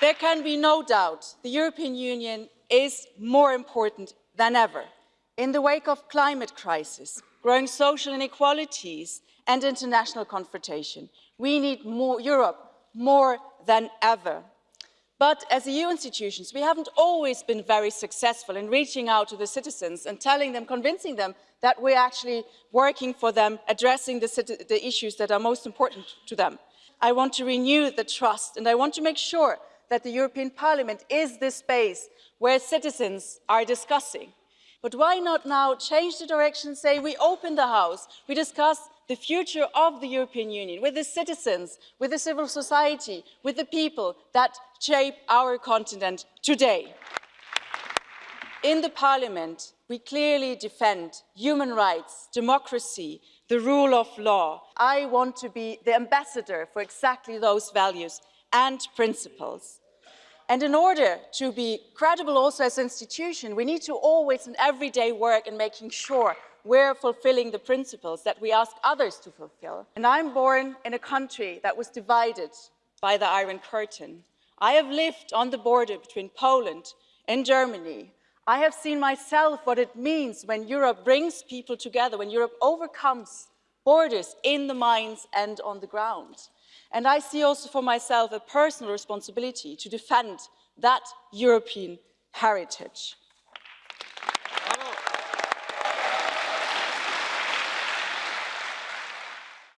There can be no doubt the European Union is more important than ever. In the wake of climate crisis, growing social inequalities and international confrontation, we need more Europe more than ever. But as EU institutions, we haven't always been very successful in reaching out to the citizens and telling them, convincing them that we're actually working for them, addressing the, the issues that are most important to them. I want to renew the trust and I want to make sure that the European Parliament is the space where citizens are discussing. But why not now change the direction, say we open the House, we discuss the future of the European Union with the citizens, with the civil society, with the people that shape our continent today. In the Parliament, we clearly defend human rights, democracy, the rule of law. I want to be the ambassador for exactly those values and principles. And in order to be credible also as an institution, we need to always and everyday work in making sure we're fulfilling the principles that we ask others to fulfill. And I'm born in a country that was divided by the Iron Curtain. I have lived on the border between Poland and Germany. I have seen myself what it means when Europe brings people together, when Europe overcomes borders in the mines and on the ground. And I see also for myself a personal responsibility to defend that European heritage.